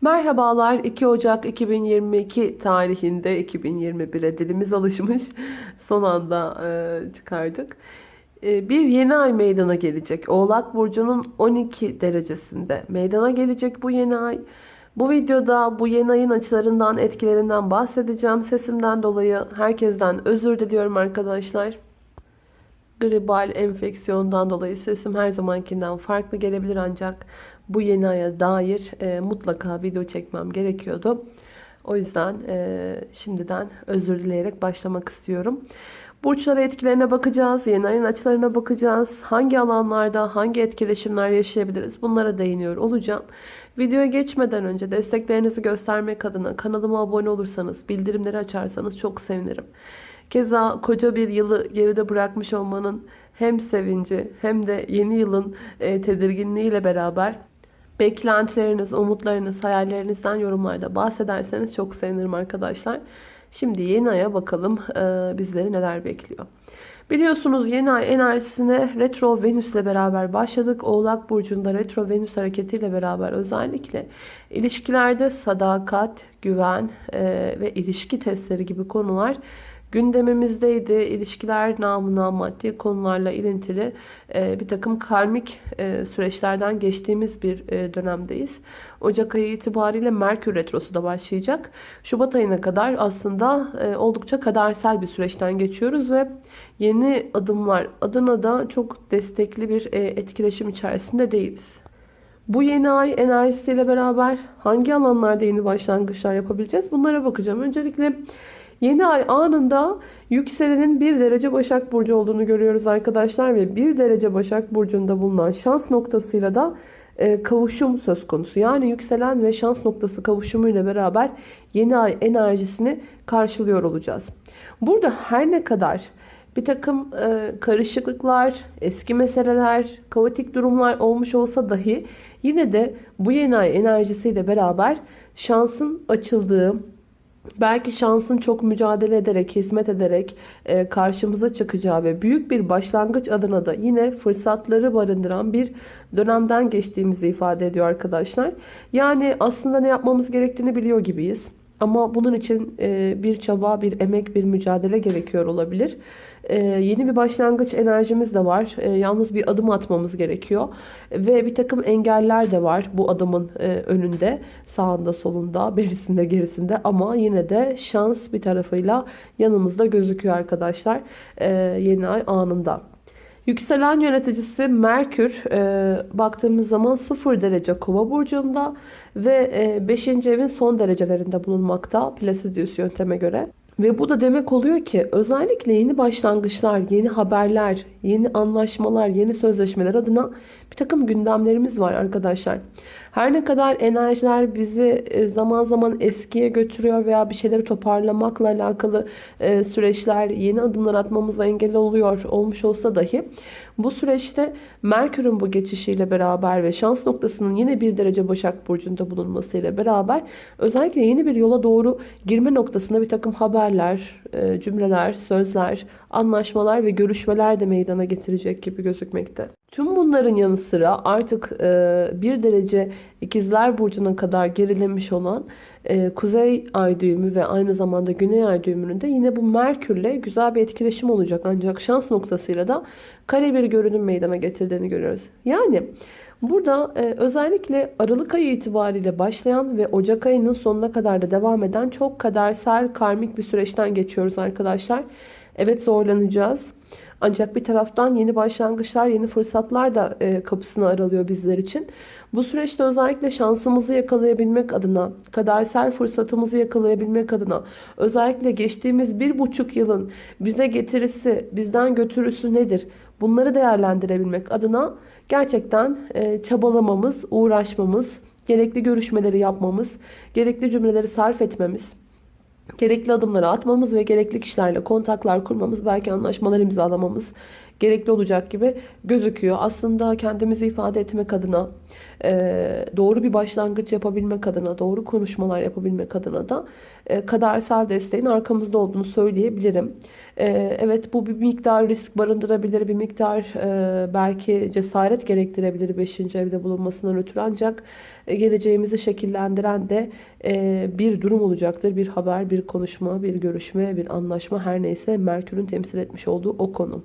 Merhabalar 2 Ocak 2022 tarihinde 2021'e dilimiz alışmış son anda e, çıkardık. E, bir yeni ay meydana gelecek. Oğlak Burcu'nun 12 derecesinde meydana gelecek bu yeni ay. Bu videoda bu yeni ayın açılarından etkilerinden bahsedeceğim. Sesimden dolayı herkesten özür diliyorum arkadaşlar. Gribal enfeksiyondan dolayı sesim her zamankinden farklı gelebilir ancak bu yeni aya dair e, mutlaka video çekmem gerekiyordu. O yüzden e, şimdiden özür dileyerek başlamak istiyorum. Burçlara etkilerine bakacağız. Yeni ayın açılarına bakacağız. Hangi alanlarda hangi etkileşimler yaşayabiliriz bunlara değiniyor olacağım. Videoya geçmeden önce desteklerinizi göstermek adına kanalıma abone olursanız, bildirimleri açarsanız çok sevinirim. Keza koca bir yılı geride bırakmış olmanın hem sevinci hem de yeni yılın e, tedirginliğiyle beraber beklentileriniz, umutlarınız, hayallerinizden yorumlarda bahsederseniz çok sevinirim arkadaşlar. Şimdi yeni aya bakalım e, bizleri neler bekliyor. Biliyorsunuz yeni ay enerjisine retro venüs ile beraber başladık. Oğlak burcunda retro venüs hareketiyle beraber özellikle ilişkilerde sadakat, güven e, ve ilişki testleri gibi konular gündemimizdeydi. İlişkiler namına maddi konularla ilintili e, bir takım karmik e, süreçlerden geçtiğimiz bir e, dönemdeyiz. Ocak ayı itibariyle Merkür Retrosu da başlayacak. Şubat ayına kadar aslında oldukça kadersel bir süreçten geçiyoruz ve yeni adımlar adına da çok destekli bir etkileşim içerisinde değiliz. Bu yeni ay enerjisiyle beraber hangi alanlarda yeni başlangıçlar yapabileceğiz? Bunlara bakacağım. Öncelikle Yeni ay anında yükselenin 1 derece Başak Burcu olduğunu görüyoruz arkadaşlar. Ve 1 derece Başak Burcu'nda bulunan şans noktasıyla da e, kavuşum söz konusu. Yani yükselen ve şans noktası kavuşumuyla beraber yeni ay enerjisini karşılıyor olacağız. Burada her ne kadar bir takım e, karışıklıklar, eski meseleler, kaotik durumlar olmuş olsa dahi yine de bu yeni ay enerjisiyle beraber şansın açıldığı, belki şansın çok mücadele ederek, hizmet ederek e, karşımıza çıkacağı ve büyük bir başlangıç adına da yine fırsatları barındıran bir dönemden geçtiğimizi ifade ediyor arkadaşlar. Yani aslında ne yapmamız gerektiğini biliyor gibiyiz. Ama bunun için e, bir çaba, bir emek, bir mücadele gerekiyor olabilir. E, yeni bir başlangıç enerjimiz de var. E, yalnız bir adım atmamız gerekiyor. Ve bir takım engeller de var bu adımın önünde. Sağında, solunda, berisinde, gerisinde. Ama yine de şans bir tarafıyla yanımızda gözüküyor arkadaşlar. Yeni ay anında. Yükselen yöneticisi Merkür e, baktığımız zaman 0 derece kova burcunda ve 5. E, evin son derecelerinde bulunmakta Placidius yönteme göre. Ve bu da demek oluyor ki özellikle yeni başlangıçlar, yeni haberler, yeni anlaşmalar, yeni sözleşmeler adına bir takım gündemlerimiz var arkadaşlar. Her ne kadar enerjiler bizi e, zaman zaman eskiye götürüyor veya bir şeyleri toparlamakla alakalı e, süreçler, yeni adımlar atmamıza engel oluyor olmuş olsa dahi bu süreçte Merkür'ün bu geçişiyle beraber ve şans noktasının yine bir derece Başak Burcu'nda bulunmasıyla beraber özellikle yeni bir yola doğru girme noktasında bir takım haberler, e, cümleler, sözler, anlaşmalar ve görüşmeler de meydana getirecek gibi gözükmekte. Tüm bunların yanı sıra artık e, bir derece ikizler burcuna kadar gerilemiş olan e, kuzey ay düğümü ve aynı zamanda güney ay düğümünün de yine bu Merkürle güzel bir etkileşim olacak. Ancak şans noktasıyla da kare bir görünüm meydana getirdiğini görüyoruz. Yani burada e, özellikle Aralık ayı itibariyle başlayan ve Ocak ayının sonuna kadar da devam eden çok kadersel karmik bir süreçten geçiyoruz arkadaşlar. Evet zorlanacağız. Ancak bir taraftan yeni başlangıçlar, yeni fırsatlar da e, kapısını aralıyor bizler için. Bu süreçte özellikle şansımızı yakalayabilmek adına, kadersel fırsatımızı yakalayabilmek adına, özellikle geçtiğimiz bir buçuk yılın bize getirisi, bizden götürüsü nedir? Bunları değerlendirebilmek adına gerçekten e, çabalamamız, uğraşmamız, gerekli görüşmeleri yapmamız, gerekli cümleleri sarf etmemiz, gerekli adımları atmamız ve gerekli kişilerle kontaklar kurmamız, belki anlaşmalar imzalamamız gerekli olacak gibi gözüküyor. Aslında kendimizi ifade etmek adına, e, doğru bir başlangıç yapabilmek adına, doğru konuşmalar yapabilmek adına da e, kadersel desteğin arkamızda olduğunu söyleyebilirim. E, evet bu bir miktar risk barındırabilir, bir miktar belki cesaret gerektirebilir 5. evde bulunmasından ötürü ancak geleceğimizi şekillendiren de bir durum olacaktır. Bir haber, bir konuşma, bir görüşme, bir anlaşma her neyse Merkür'ün temsil etmiş olduğu o konu.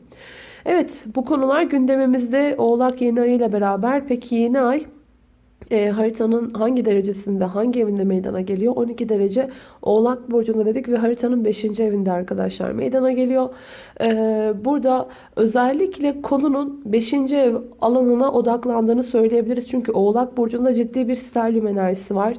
Evet bu konular gündemimizde Oğlak yeni ay ile beraber. Peki yeni ay e, haritanın hangi derecesinde, hangi evinde meydana geliyor? 12 derece Oğlak Burcu'nda dedik ve haritanın 5. evinde arkadaşlar meydana geliyor. E, burada özellikle konunun 5. ev alanına odaklandığını söyleyebiliriz. Çünkü Oğlak Burcu'nda ciddi bir sterlium enerjisi var.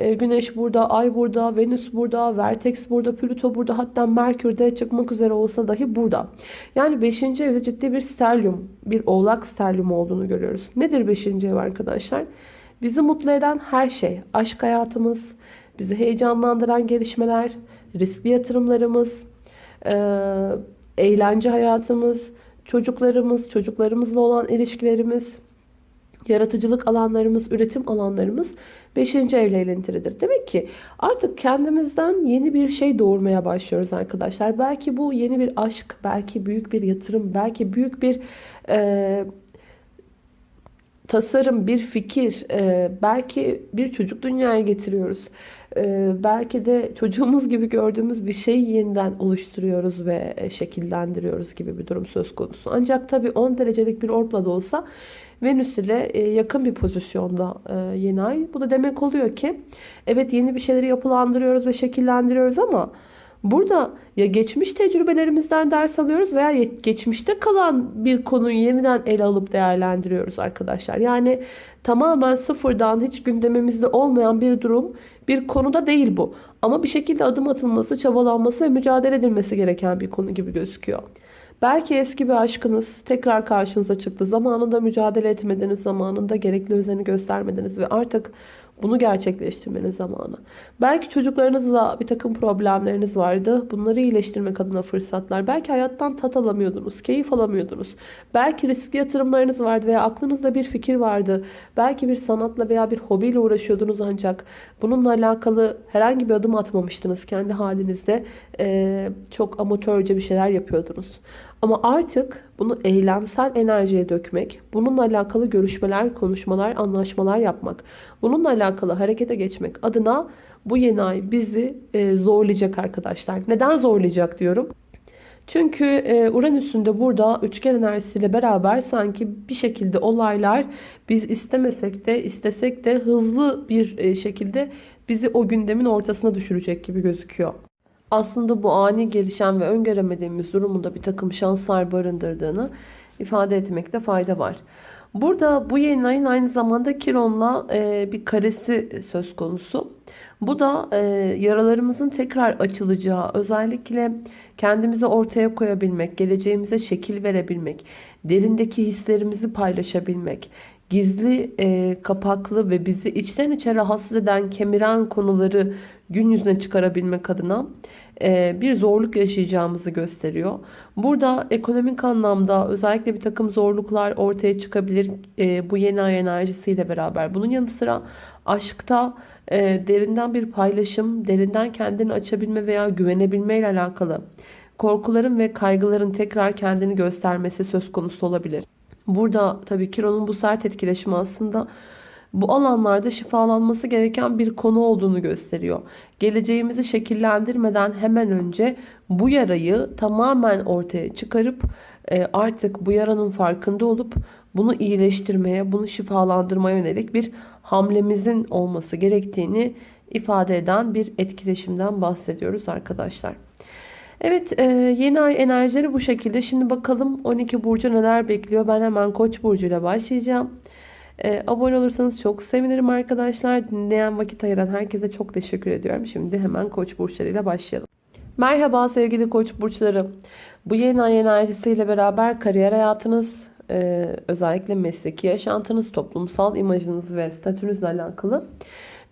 E, Güneş burada, Ay burada, Venüs burada, Vertex burada, Plüto burada hatta Merkür de çıkmak üzere olsa dahi burada. Yani 5. evde ciddi bir sterlium, bir oğlak sterlium olduğunu görüyoruz. Nedir 5. ev arkadaşlar? Bizi mutlu eden her şey, aşk hayatımız, bizi heyecanlandıran gelişmeler, riskli yatırımlarımız, eğlence hayatımız, çocuklarımız, çocuklarımızla olan ilişkilerimiz, yaratıcılık alanlarımız, üretim alanlarımız 5. evle ilintilidir. Demek ki artık kendimizden yeni bir şey doğurmaya başlıyoruz arkadaşlar. Belki bu yeni bir aşk, belki büyük bir yatırım, belki büyük bir e, tasarım, bir fikir, e, belki bir çocuk dünyaya getiriyoruz. E, belki de çocuğumuz gibi gördüğümüz bir şeyi yeniden oluşturuyoruz ve e, şekillendiriyoruz gibi bir durum söz konusu. Ancak tabii 10 derecelik bir orbla da olsa Venüs ile yakın bir pozisyonda yeni ay. Bu da demek oluyor ki evet yeni bir şeyleri yapılandırıyoruz ve şekillendiriyoruz ama Burada ya geçmiş tecrübelerimizden ders alıyoruz veya geçmişte kalan bir konuyu yeniden ele alıp değerlendiriyoruz arkadaşlar. Yani tamamen sıfırdan hiç gündemimizde olmayan bir durum, bir konuda değil bu. Ama bir şekilde adım atılması, çabalanması ve mücadele edilmesi gereken bir konu gibi gözüküyor. Belki eski bir aşkınız tekrar karşınıza çıktı. Zamanında mücadele etmediniz, zamanında gerekli özeni göstermediniz ve artık bunu gerçekleştirmenin zamanı. Belki çocuklarınızla bir takım problemleriniz vardı. Bunları iyileştirmek adına fırsatlar. Belki hayattan tat alamıyordunuz, keyif alamıyordunuz. Belki riskli yatırımlarınız vardı veya aklınızda bir fikir vardı. Belki bir sanatla veya bir hobiyle uğraşıyordunuz ancak bununla alakalı herhangi bir adım atmamıştınız. Kendi halinizde ee, çok amatörce bir şeyler yapıyordunuz. Ama artık bunu eylemsel enerjiye dökmek, bununla alakalı görüşmeler, konuşmalar, anlaşmalar yapmak, bununla alakalı harekete geçmek adına bu yeni ay bizi e, zorlayacak arkadaşlar. Neden zorlayacak diyorum? Çünkü e, Uranüs'ün de burada üçgen enerjisiyle beraber sanki bir şekilde olaylar biz istemesek de istesek de hızlı bir e, şekilde bizi o gündemin ortasına düşürecek gibi gözüküyor aslında bu ani gelişen ve öngöremediğimiz durumunda bir takım şanslar barındırdığını ifade etmekte fayda var. Burada bu yeni ayın aynı zamanda Kiron'la e, bir karesi söz konusu. Bu da e, yaralarımızın tekrar açılacağı, özellikle kendimizi ortaya koyabilmek, geleceğimize şekil verebilmek, derindeki hislerimizi paylaşabilmek, gizli, e, kapaklı ve bizi içten içe rahatsız eden, kemiren konuları gün yüzüne çıkarabilmek adına e, bir zorluk yaşayacağımızı gösteriyor. Burada ekonomik anlamda özellikle bir takım zorluklar ortaya çıkabilir e, bu yeni ay enerjisiyle beraber. Bunun yanı sıra aşkta e, derinden bir paylaşım, derinden kendini açabilme veya güvenebilme ile alakalı korkuların ve kaygıların tekrar kendini göstermesi söz konusu olabilir. Burada tabii Kiron'un bu sert etkileşimi aslında bu alanlarda şifalanması gereken bir konu olduğunu gösteriyor. Geleceğimizi şekillendirmeden hemen önce bu yarayı tamamen ortaya çıkarıp e, artık bu yaranın farkında olup bunu iyileştirmeye, bunu şifalandırmaya yönelik bir hamlemizin olması gerektiğini ifade eden bir etkileşimden bahsediyoruz arkadaşlar. Evet e, yeni ay enerjileri bu şekilde. Şimdi bakalım 12 burcu neler bekliyor. Ben hemen koç burcuyla başlayacağım. E, abone olursanız çok sevinirim arkadaşlar. Dinleyen vakit ayıran herkese çok teşekkür ediyorum. Şimdi hemen koç burçlarıyla başlayalım. Merhaba sevgili koç burçları. Bu yeni ay enerjisiyle beraber kariyer hayatınız, e, özellikle mesleki yaşantınız, toplumsal imajınız ve statünüzle alakalı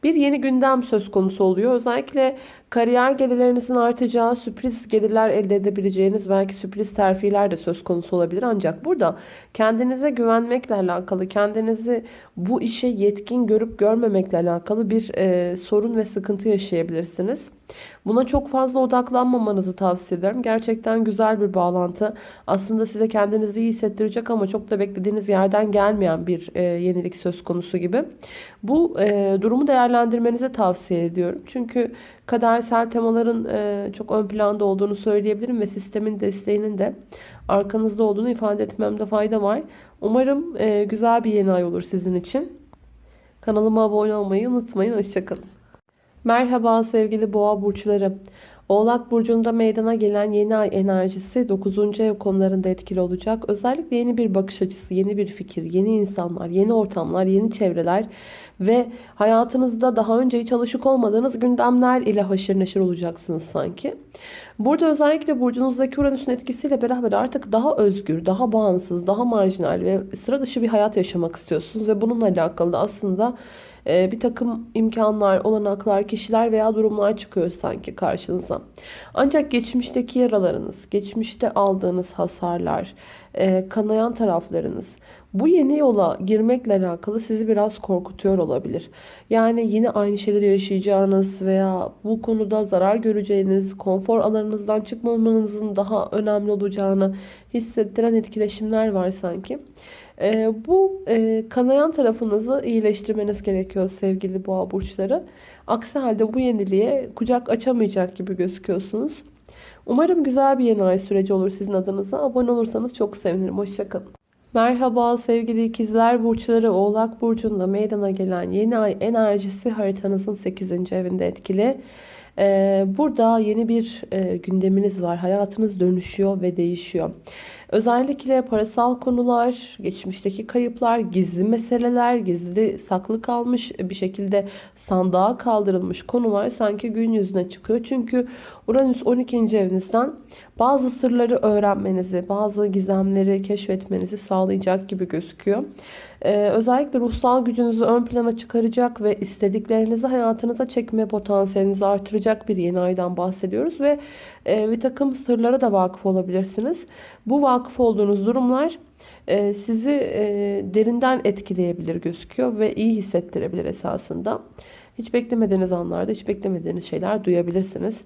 bir yeni gündem söz konusu oluyor. Özellikle kariyer gelirlerinizin artacağı, sürpriz gelirler elde edebileceğiniz, belki sürpriz terfiler de söz konusu olabilir. Ancak burada kendinize güvenmekle alakalı, kendinizi bu işe yetkin görüp görmemekle alakalı bir e, sorun ve sıkıntı yaşayabilirsiniz. Buna çok fazla odaklanmamanızı tavsiye ederim. Gerçekten güzel bir bağlantı. Aslında size kendinizi iyi hissettirecek ama çok da beklediğiniz yerden gelmeyen bir e, yenilik söz konusu gibi. Bu e, durumu değerlendirmenizi tavsiye ediyorum. Çünkü kadersel temaların e, çok ön planda olduğunu söyleyebilirim ve sistemin desteğinin de arkanızda olduğunu ifade etmemde fayda var. Umarım e, güzel bir yeni ay olur sizin için. Kanalıma abone olmayı unutmayın. Hoşçakalın. Merhaba sevgili boğa burçları. Oğlak burcunda meydana gelen yeni ay enerjisi 9. ev konularında etkili olacak. Özellikle yeni bir bakış açısı, yeni bir fikir, yeni insanlar, yeni ortamlar, yeni çevreler ve hayatınızda daha önce hiç alışık olmadığınız gündemler ile haşır neşir olacaksınız sanki. Burada özellikle burcunuzdaki Uranüs'ün etkisiyle beraber artık daha özgür, daha bağımsız, daha marjinal ve sıra dışı bir hayat yaşamak istiyorsunuz ve bununla alakalı da aslında e, bir takım imkanlar, olanaklar, kişiler veya durumlar çıkıyor sanki karşınıza. Ancak geçmişteki yaralarınız, geçmişte aldığınız hasarlar, e, kanayan taraflarınız bu yeni yola girmekle alakalı sizi biraz korkutuyor olabilir. Yani yine aynı şeyleri yaşayacağınız veya bu konuda zarar göreceğiniz, konfor alanınızdan çıkmamanızın daha önemli olacağını hissettiren etkileşimler var sanki. E, bu e, kanayan tarafınızı iyileştirmeniz gerekiyor sevgili boğa burçları. Aksi halde bu yeniliğe kucak açamayacak gibi gözüküyorsunuz. Umarım güzel bir yeni ay süreci olur sizin adınıza. Abone olursanız çok sevinirim. Hoşçakalın. Merhaba sevgili ikizler burçları Oğlak Burcu'nda meydana gelen yeni ay enerjisi haritanızın 8. evinde etkili. Ee, burada yeni bir e, gündeminiz var. Hayatınız dönüşüyor ve değişiyor. Özellikle parasal konular, geçmişteki kayıplar, gizli meseleler, gizli saklı kalmış bir şekilde sandığa kaldırılmış konular sanki gün yüzüne çıkıyor. Çünkü Uranüs 12. evinizden bazı sırları öğrenmenizi, bazı gizemleri keşfetmenizi sağlayacak gibi gözüküyor. Ee, özellikle ruhsal gücünüzü ön plana çıkaracak ve istediklerinizi hayatınıza çekme potansiyelinizi artıracak bir yeni aydan bahsediyoruz. Ve e, bir takım sırlara da vakıf olabilirsiniz. Bu vakıf olduğunuz durumlar e, sizi e, derinden etkileyebilir gözüküyor ve iyi hissettirebilir esasında. Hiç beklemediğiniz anlarda hiç beklemediğiniz şeyler duyabilirsiniz.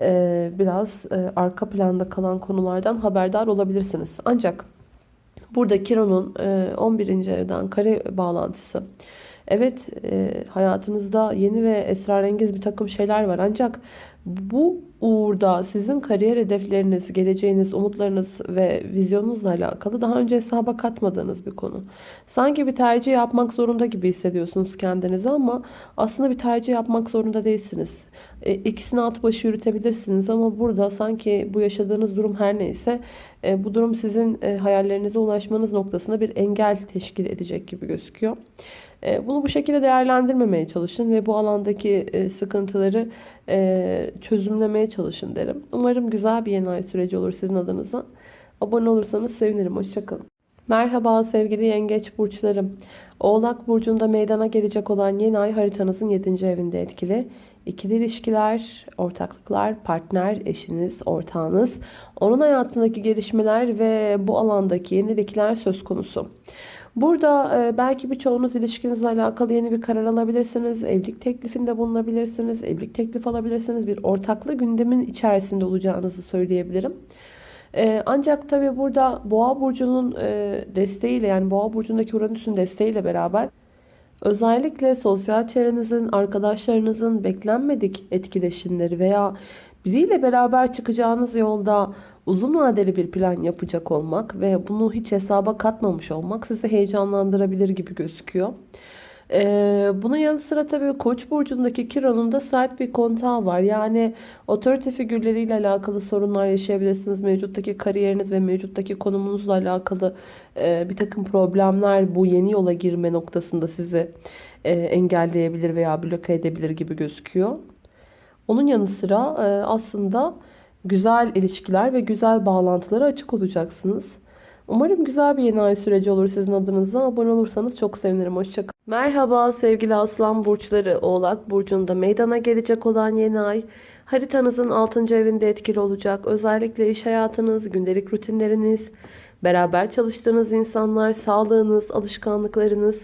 E, biraz e, arka planda kalan konulardan haberdar olabilirsiniz. Ancak Burada Kiron'un 11. E, evden kare bağlantısı. Evet e, hayatınızda yeni ve esrarengiz bir takım şeyler var. Ancak bu uğurda sizin kariyer hedefleriniz, geleceğiniz, umutlarınız ve vizyonunuzla alakalı daha önce hesaba katmadığınız bir konu. Sanki bir tercih yapmak zorunda gibi hissediyorsunuz kendinizi ama aslında bir tercih yapmak zorunda değilsiniz. E, ikisini at başı yürütebilirsiniz ama burada sanki bu yaşadığınız durum her neyse e, bu durum sizin e, hayallerinize ulaşmanız noktasında bir engel teşkil edecek gibi gözüküyor. Bunu bu şekilde değerlendirmemeye çalışın ve bu alandaki sıkıntıları e, çözümlemeye çalışın derim. Umarım güzel bir yeni ay süreci olur sizin adınıza. Abone olursanız sevinirim. Hoşçakalın. Merhaba sevgili yengeç burçlarım. Oğlak burcunda meydana gelecek olan yeni ay haritanızın 7. evinde etkili. İkili ilişkiler, ortaklıklar, partner, eşiniz, ortağınız, onun hayatındaki gelişmeler ve bu alandaki yenilikler söz konusu. Burada e, belki birçoğunuz ilişkinizle alakalı yeni bir karar alabilirsiniz. Evlilik teklifinde bulunabilirsiniz. Evlilik teklif alabilirsiniz. Bir ortaklı gündemin içerisinde olacağınızı söyleyebilirim. E, ancak tabi burada Boğa burcunun e, desteğiyle yani Boğa burcundaki Uranüs'ün desteğiyle beraber özellikle sosyal çevrenizin, arkadaşlarınızın beklenmedik etkileşimleri veya biriyle beraber çıkacağınız yolda uzun vadeli bir plan yapacak olmak ve bunu hiç hesaba katmamış olmak sizi heyecanlandırabilir gibi gözüküyor. Ee, bunun yanı sıra tabii Koç burcundaki Kiron'un da sert bir kontağı var. Yani otorite figürleriyle alakalı sorunlar yaşayabilirsiniz. Mevcuttaki kariyeriniz ve mevcuttaki konumunuzla alakalı e, bir takım problemler bu yeni yola girme noktasında sizi e, engelleyebilir veya bloke edebilir gibi gözüküyor. Onun yanı sıra e, aslında güzel ilişkiler ve güzel bağlantılara açık olacaksınız. Umarım güzel bir yeni ay süreci olur sizin adınıza. Abone olursanız çok sevinirim. Hoşçakalın. Merhaba sevgili Aslan Burçları. Oğlak Burcu'nda meydana gelecek olan yeni ay haritanızın 6. evinde etkili olacak. Özellikle iş hayatınız, gündelik rutinleriniz, beraber çalıştığınız insanlar, sağlığınız, alışkanlıklarınız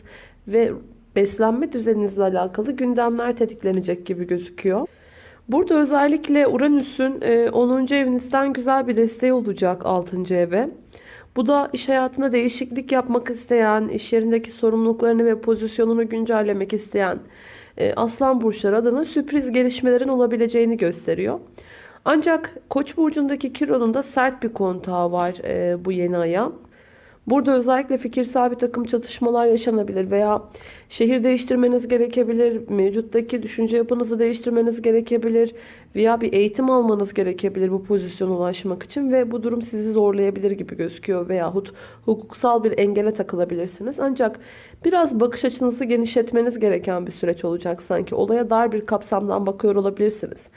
ve beslenme düzeninizle alakalı gündemler tetiklenecek gibi gözüküyor. Burada özellikle Uranüs'ün 10. evinizden güzel bir desteği olacak 6. eve. Bu da iş hayatında değişiklik yapmak isteyen, iş yerindeki sorumluluklarını ve pozisyonunu güncellemek isteyen e, aslan burçları adına sürpriz gelişmelerin olabileceğini gösteriyor. Ancak Koç burcundaki Kiron'un da sert bir kontağı var e, bu yeni aya. Burada özellikle fikirsel bir takım çatışmalar yaşanabilir veya şehir değiştirmeniz gerekebilir, mevcuttaki düşünce yapınızı değiştirmeniz gerekebilir veya bir eğitim almanız gerekebilir bu pozisyona ulaşmak için ve bu durum sizi zorlayabilir gibi gözüküyor veyahut hukuksal bir engele takılabilirsiniz. Ancak biraz bakış açınızı genişletmeniz gereken bir süreç olacak sanki. Olaya dar bir kapsamdan bakıyor olabilirsiniz.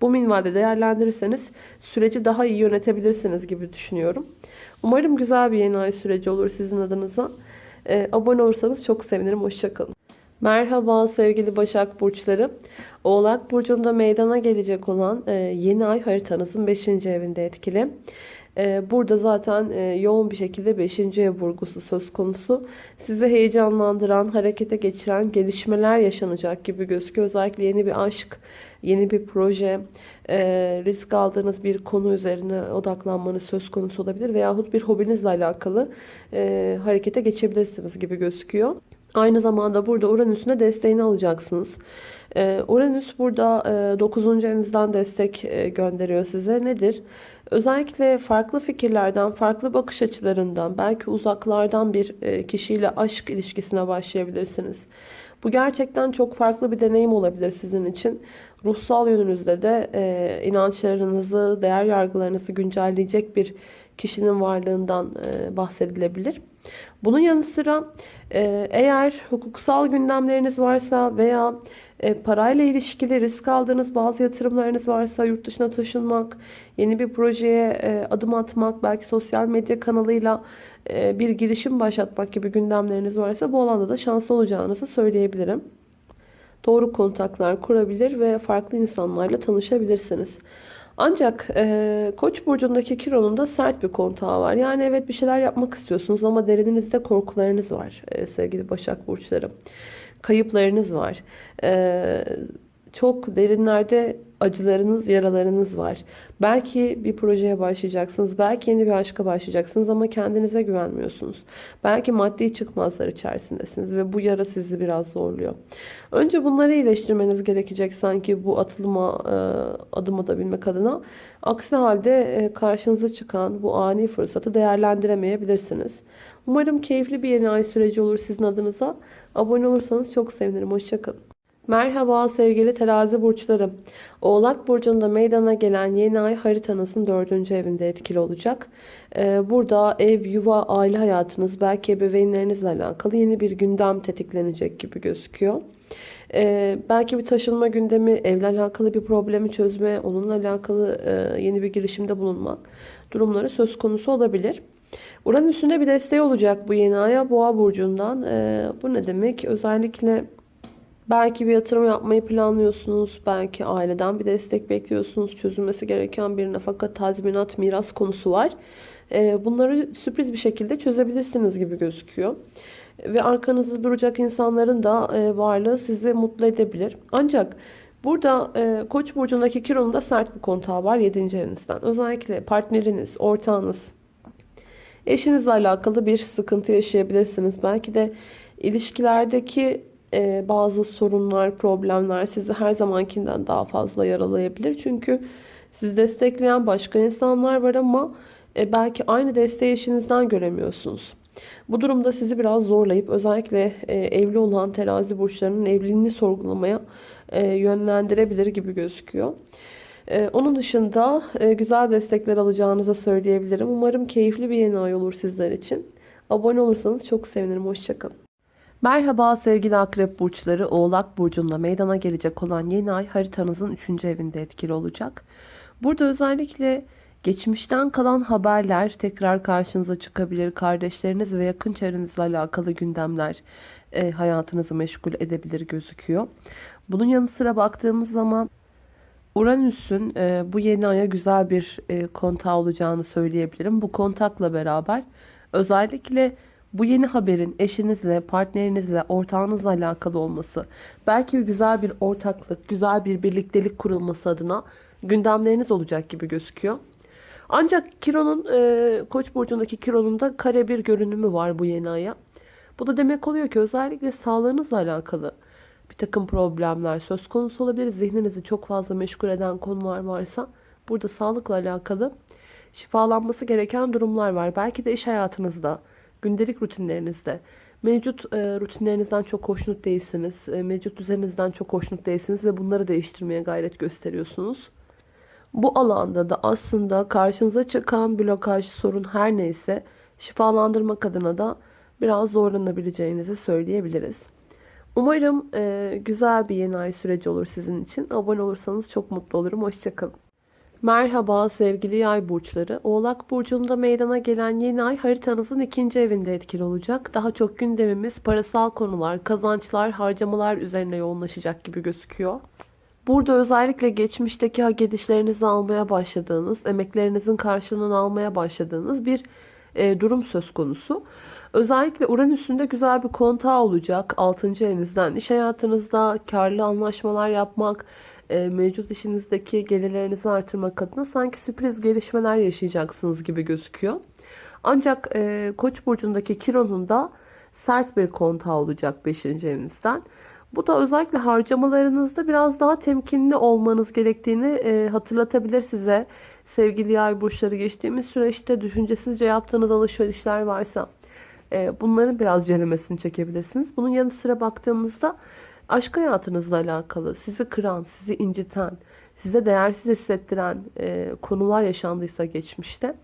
Bu minvalde değerlendirirseniz süreci daha iyi yönetebilirsiniz gibi düşünüyorum. Umarım güzel bir yeni ay süreci olur sizin adınıza. Ee, abone olursanız çok sevinirim. Hoşçakalın. Merhaba sevgili Başak Burçları. Oğlak Burcu'nda meydana gelecek olan e, yeni ay haritanızın 5. evinde etkili. E, burada zaten e, yoğun bir şekilde 5. ev vurgusu söz konusu. Sizi heyecanlandıran, harekete geçiren gelişmeler yaşanacak gibi gözüküyor. Özellikle yeni bir aşk, yeni bir proje, e, risk aldığınız bir konu üzerine odaklanmanız söz konusu olabilir. Veyahut bir hobinizle alakalı e, harekete geçebilirsiniz gibi gözüküyor. Aynı zamanda burada Uranüs'ün de desteğini alacaksınız. E, Uranüs burada 9. evinizden destek gönderiyor size. Nedir? Özellikle farklı fikirlerden, farklı bakış açılarından, belki uzaklardan bir kişiyle aşk ilişkisine başlayabilirsiniz. Bu gerçekten çok farklı bir deneyim olabilir sizin için. Ruhsal yönünüzde de e, inançlarınızı, değer yargılarınızı güncelleyecek bir kişinin varlığından e, bahsedilebilir. Bunun yanı sıra e, eğer hukuksal gündemleriniz varsa veya e, parayla ilişkili risk aldığınız bazı yatırımlarınız varsa yurt dışına taşınmak, yeni bir projeye e, adım atmak, belki sosyal medya kanalıyla e, bir girişim başlatmak gibi gündemleriniz varsa bu alanda da şanslı olacağınızı söyleyebilirim. Doğru kontaklar kurabilir ve farklı insanlarla tanışabilirsiniz. Ancak e, Koç burcundaki Kiron'un da sert bir kontağı var. Yani evet bir şeyler yapmak istiyorsunuz ama derininizde korkularınız var e, sevgili Başak burçları. Kayıplarınız var. E, çok derinlerde acılarınız, yaralarınız var. Belki bir projeye başlayacaksınız. Belki yeni bir aşka başlayacaksınız ama kendinize güvenmiyorsunuz. Belki maddi çıkmazlar içerisindesiniz ve bu yara sizi biraz zorluyor. Önce bunları iyileştirmeniz gerekecek sanki bu atılıma e, adım atabilmek adına. Aksi halde e, karşınıza çıkan bu ani fırsatı değerlendiremeyebilirsiniz. Umarım keyifli bir yeni ay süreci olur sizin adınıza. Abone olursanız çok sevinirim. Hoşçakalın. Merhaba sevgili terazi burçları. Oğlak burcunda meydana gelen yeni ay haritanızın dördüncü evinde etkili olacak. Ee, burada ev, yuva, aile hayatınız belki ebeveynlerinizle alakalı yeni bir gündem tetiklenecek gibi gözüküyor. Ee, belki bir taşınma gündemi, evle alakalı bir problemi çözme, onunla alakalı e, yeni bir girişimde bulunmak durumları söz konusu olabilir. Uranüs'ün de bir desteği olacak bu yeni aya boğa burcundan. Ee, bu ne demek? Özellikle Belki bir yatırım yapmayı planlıyorsunuz. Belki aileden bir destek bekliyorsunuz. Çözülmesi gereken bir nafaka, tazminat, miras konusu var. Ee, bunları sürpriz bir şekilde çözebilirsiniz gibi gözüküyor. Ve arkanızda duracak insanların da e, varlığı sizi mutlu edebilir. Ancak burada e, Koç burcundaki Kiron'un sert bir kontağı var 7. evinizden. Özellikle partneriniz, ortağınız, eşinizle alakalı bir sıkıntı yaşayabilirsiniz. Belki de ilişkilerdeki e, bazı sorunlar, problemler sizi her zamankinden daha fazla yaralayabilir. Çünkü sizi destekleyen başka insanlar var ama e, belki aynı desteği eşinizden göremiyorsunuz. Bu durumda sizi biraz zorlayıp özellikle e, evli olan terazi burçlarının evliliğini sorgulamaya e, yönlendirebilir gibi gözüküyor. E, onun dışında e, güzel destekler alacağınızı söyleyebilirim. Umarım keyifli bir yeni ay olur sizler için. Abone olursanız çok sevinirim. Hoşçakalın. Merhaba sevgili akrep burçları. Oğlak burcunda meydana gelecek olan yeni ay haritanızın 3. evinde etkili olacak. Burada özellikle Geçmişten kalan haberler tekrar karşınıza çıkabilir. Kardeşleriniz ve yakın çevrenizle alakalı gündemler e, hayatınızı meşgul edebilir gözüküyor. Bunun yanı sıra baktığımız zaman Uranüs'ün e, bu yeni aya güzel bir e, kontağı olacağını söyleyebilirim. Bu kontakla beraber özellikle bu yeni haberin eşinizle, partnerinizle, ortağınızla alakalı olması, belki güzel bir ortaklık, güzel bir birliktelik kurulması adına gündemleriniz olacak gibi gözüküyor. Ancak Kiron'un, e, Koç burcundaki Kiron'un da kare bir görünümü var bu yeni aya. Bu da demek oluyor ki özellikle sağlığınızla alakalı bir takım problemler söz konusu olabilir. Zihninizi çok fazla meşgul eden konular varsa burada sağlıkla alakalı şifalanması gereken durumlar var. Belki de iş hayatınızda, gündelik rutinlerinizde mevcut e, rutinlerinizden çok hoşnut değilsiniz. E, mevcut düzeninizden çok hoşnut değilsiniz ve bunları değiştirmeye gayret gösteriyorsunuz. Bu alanda da aslında karşınıza çıkan blokaj, sorun her neyse şifalandırmak adına da biraz zorlanabileceğinizi söyleyebiliriz. Umarım e, güzel bir yeni ay süreci olur sizin için. Abone olursanız çok mutlu olurum. Hoşçakalın. Merhaba sevgili yay burçları. Oğlak burcunda meydana gelen yeni ay haritanızın ikinci evinde etkili olacak. Daha çok gündemimiz parasal konular, kazançlar, harcamalar üzerine yoğunlaşacak gibi gözüküyor. Burada özellikle geçmişteki hak edişlerinizi almaya başladığınız, emeklerinizin karşılığını almaya başladığınız bir e, durum söz konusu. Özellikle Uranüs'ün de güzel bir kontağı olacak 6. evinizden. İş hayatınızda karlı anlaşmalar yapmak, e, mevcut işinizdeki gelirlerinizi artırmak adına sanki sürpriz gelişmeler yaşayacaksınız gibi gözüküyor. Ancak e, Koç burcundaki Kiron'un da sert bir kontağı olacak 5. evinizden. Bu da özellikle harcamalarınızda biraz daha temkinli olmanız gerektiğini e, hatırlatabilir size. Sevgili yay burçları geçtiğimiz süreçte düşüncesizce yaptığınız alışverişler varsa e, bunların biraz ceremesini çekebilirsiniz. Bunun yanı sıra baktığımızda aşk hayatınızla alakalı sizi kıran, sizi inciten, size değersiz hissettiren e, konular yaşandıysa geçmişte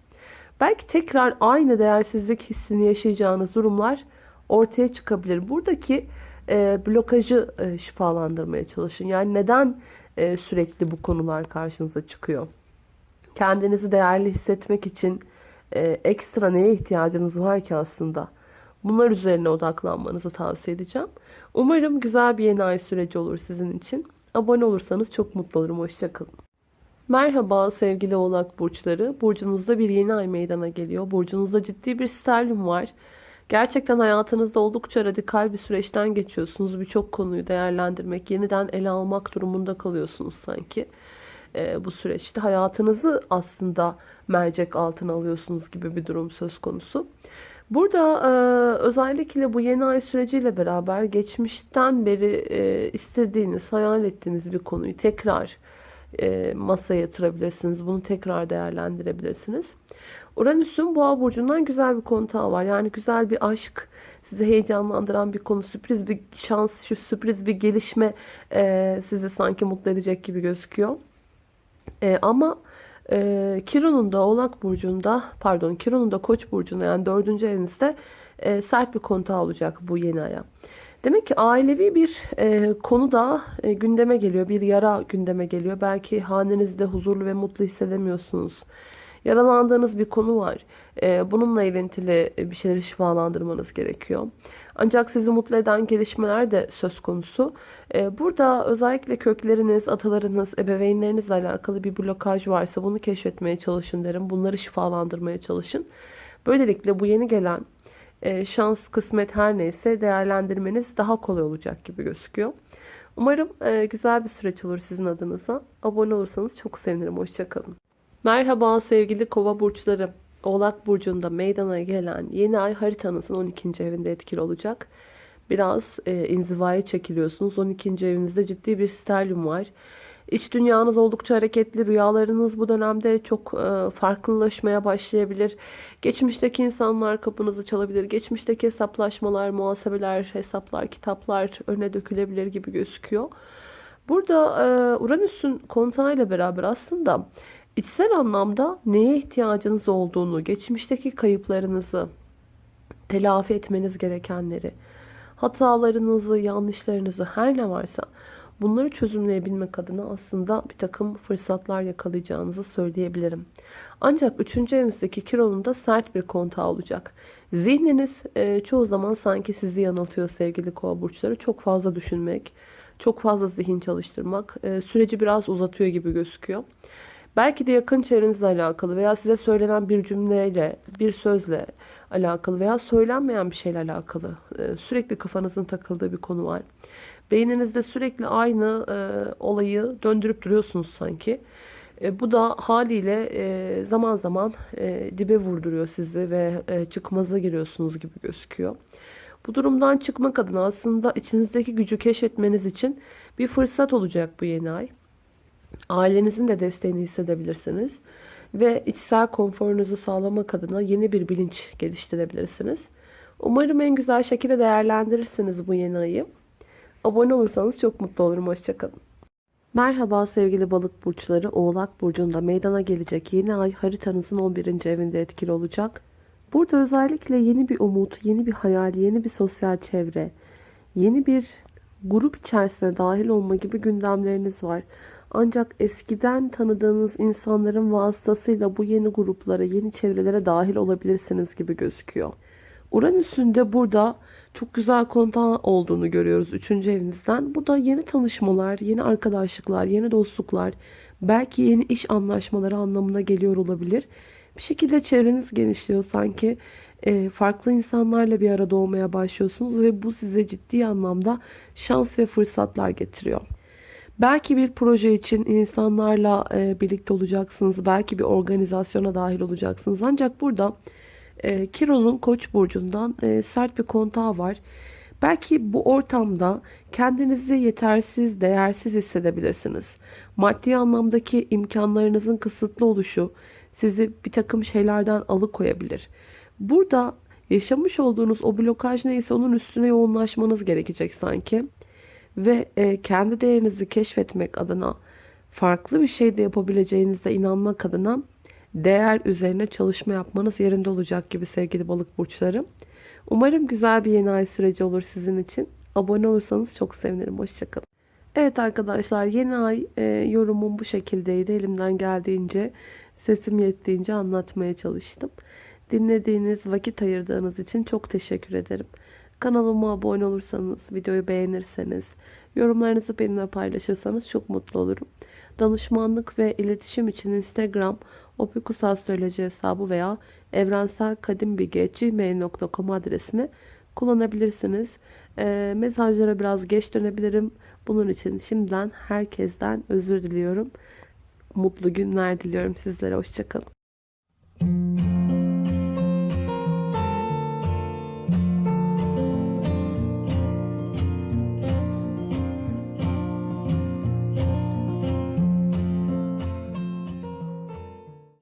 belki tekrar aynı değersizlik hissini yaşayacağınız durumlar ortaya çıkabilir. Buradaki e, blokajı e, şifalandırmaya çalışın. Yani neden e, sürekli bu konular karşınıza çıkıyor? Kendinizi değerli hissetmek için e, ekstra neye ihtiyacınız var ki aslında? Bunlar üzerine odaklanmanızı tavsiye edeceğim. Umarım güzel bir yeni ay süreci olur sizin için. Abone olursanız çok mutlu olurum. Hoşçakalın. Merhaba sevgili oğlak burçları. Burcunuzda bir yeni ay meydana geliyor. Burcunuzda ciddi bir sterlin var. Gerçekten hayatınızda oldukça radikal bir süreçten geçiyorsunuz. Birçok konuyu değerlendirmek, yeniden ele almak durumunda kalıyorsunuz sanki. Ee, bu süreçte hayatınızı aslında mercek altına alıyorsunuz gibi bir durum söz konusu. Burada e, özellikle bu yeni ay süreciyle beraber geçmişten beri e, istediğiniz, hayal ettiğiniz bir konuyu tekrar e, masaya yatırabilirsiniz. Bunu tekrar değerlendirebilirsiniz. Uranüs'ün boğa burcundan güzel bir kontağı var. Yani güzel bir aşk, sizi heyecanlandıran bir konu, sürpriz bir şans, şu sürpriz bir gelişme e, sizi sanki mutlu edecek gibi gözüküyor. E, ama e, Kiron'un da Oğlak Burcu'nda, pardon Kiron'un da Koç Burcu'nda yani dördüncü evinizde e, sert bir kontağı olacak bu yeni aya. Demek ki ailevi bir e, konu da e, gündeme geliyor. Bir yara gündeme geliyor. Belki hanenizde huzurlu ve mutlu hissedemiyorsunuz. Yaralandığınız bir konu var. E, bununla ilintili bir şeyleri şifalandırmanız gerekiyor. Ancak sizi mutlu eden gelişmeler de söz konusu. E, burada özellikle kökleriniz, atalarınız, ebeveynlerinizle alakalı bir blokaj varsa bunu keşfetmeye çalışın derim. Bunları şifalandırmaya çalışın. Böylelikle bu yeni gelen e, şans, kısmet her neyse değerlendirmeniz daha kolay olacak gibi gözüküyor. Umarım e, güzel bir süreç olur sizin adınıza. Abone olursanız çok sevinirim. Hoşçakalın. Merhaba sevgili kova burçları. Oğlak burcunda meydana gelen yeni ay haritanızın 12. evinde etkili olacak. Biraz e, inzivaya çekiliyorsunuz. 12. evinizde ciddi bir sterlin var. İç dünyanız oldukça hareketli. Rüyalarınız bu dönemde çok e, farklılaşmaya başlayabilir. Geçmişteki insanlar kapınızı çalabilir. Geçmişteki hesaplaşmalar, muhasebeler, hesaplar, kitaplar öne dökülebilir gibi gözüküyor. Burada e, Uranüs'ün kontağıyla beraber aslında içsel anlamda neye ihtiyacınız olduğunu, geçmişteki kayıplarınızı, telafi etmeniz gerekenleri, hatalarınızı, yanlışlarınızı her ne varsa Bunları çözümleyebilmek adına aslında bir takım fırsatlar yakalayacağınızı söyleyebilirim. Ancak 3. evinizdeki Kiron'un da sert bir kontağı olacak. Zihniniz e, çoğu zaman sanki sizi yanıltıyor sevgili kova burçları. Çok fazla düşünmek, çok fazla zihin çalıştırmak e, süreci biraz uzatıyor gibi gözüküyor. Belki de yakın çevrenizle alakalı veya size söylenen bir cümleyle, bir sözle alakalı veya söylenmeyen bir şeyle alakalı e, sürekli kafanızın takıldığı bir konu var. Beyninizde sürekli aynı e, olayı döndürüp duruyorsunuz sanki. E, bu da haliyle e, zaman zaman e, dibe vurduruyor sizi ve e, çıkmaza giriyorsunuz gibi gözüküyor. Bu durumdan çıkmak adına aslında içinizdeki gücü keşfetmeniz için bir fırsat olacak bu yeni ay. Ailenizin de desteğini hissedebilirsiniz. Ve içsel konforunuzu sağlamak adına yeni bir bilinç geliştirebilirsiniz. Umarım en güzel şekilde değerlendirirsiniz bu yeni ayı. Abone olursanız çok mutlu olurum. Hoşçakalın. Merhaba sevgili balık burçları. Oğlak burcunda meydana gelecek yeni ay haritanızın 11. evinde etkili olacak. Burada özellikle yeni bir umut, yeni bir hayal, yeni bir sosyal çevre, yeni bir grup içerisine dahil olma gibi gündemleriniz var. Ancak eskiden tanıdığınız insanların vasıtasıyla bu yeni gruplara, yeni çevrelere dahil olabilirsiniz gibi gözüküyor. Uranüs'ün de burada çok güzel kontağı olduğunu görüyoruz 3. evinizden. Bu da yeni tanışmalar, yeni arkadaşlıklar, yeni dostluklar, belki yeni iş anlaşmaları anlamına geliyor olabilir. Bir şekilde çevreniz genişliyor sanki. e, farklı insanlarla bir arada olmaya başlıyorsunuz ve bu size ciddi anlamda şans ve fırsatlar getiriyor. Belki bir proje için insanlarla e, birlikte olacaksınız. Belki bir organizasyona dahil olacaksınız. Ancak burada e, Kiron'un Koç burcundan e, sert bir kontağı var. Belki bu ortamda kendinizi yetersiz, değersiz hissedebilirsiniz. Maddi anlamdaki imkanlarınızın kısıtlı oluşu sizi bir takım şeylerden alıkoyabilir. Burada yaşamış olduğunuz o blokaj neyse onun üstüne yoğunlaşmanız gerekecek sanki. Ve e, kendi değerinizi keşfetmek adına farklı bir şey de yapabileceğinize inanmak adına değer üzerine çalışma yapmanız yerinde olacak gibi sevgili balık burçları. Umarım güzel bir yeni ay süreci olur sizin için. Abone olursanız çok sevinirim. Hoşçakalın. Evet arkadaşlar yeni ay e, yorumum bu şekildeydi. Elimden geldiğince sesim yettiğince anlatmaya çalıştım. Dinlediğiniz, vakit ayırdığınız için çok teşekkür ederim. Kanalıma abone olursanız, videoyu beğenirseniz, yorumlarınızı benimle paylaşırsanız çok mutlu olurum. Danışmanlık ve iletişim için Instagram opikusastroloji hesabı veya evrenselkadimbilgi.gmail.com adresini kullanabilirsiniz. E, mesajlara biraz geç dönebilirim. Bunun için şimdiden herkesten özür diliyorum. Mutlu günler diliyorum sizlere. Hoşçakalın.